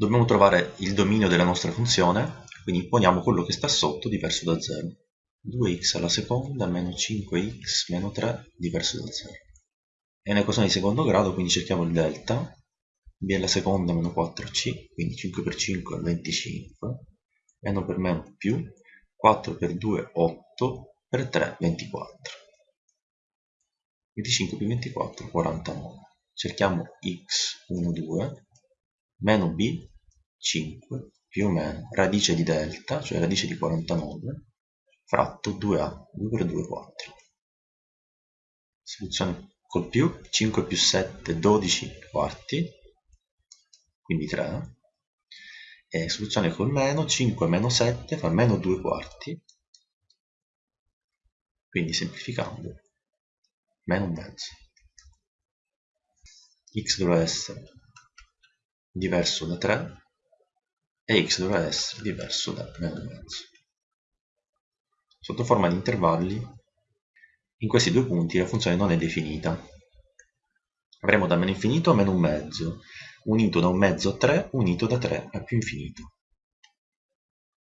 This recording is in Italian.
Dobbiamo trovare il dominio della nostra funzione, quindi imponiamo quello che sta sotto diverso da 0. 2x alla seconda meno 5x meno 3 diverso da 0. È un'equazione di secondo grado, quindi cerchiamo il delta. b alla seconda meno 4c, quindi 5 per 5 è 25, meno per meno più, 4 per 2 8, per 3 24. 25 più 24 49. Cerchiamo x 1 2 meno b 5 più o meno radice di delta, cioè radice di 49, fratto 2a, 2 per 2 4. Soluzione col più, 5 più 7, 12 quarti, quindi 3. E soluzione col meno, 5 meno 7 fa meno 2 quarti, quindi semplificando, meno un mezzo. x dovrà essere diverso da 3 e x dovrà essere diverso da meno mezzo. Sotto forma di intervalli, in questi due punti la funzione non è definita. Avremo da meno infinito a meno un mezzo, unito da un mezzo a 3, unito da 3 a più infinito.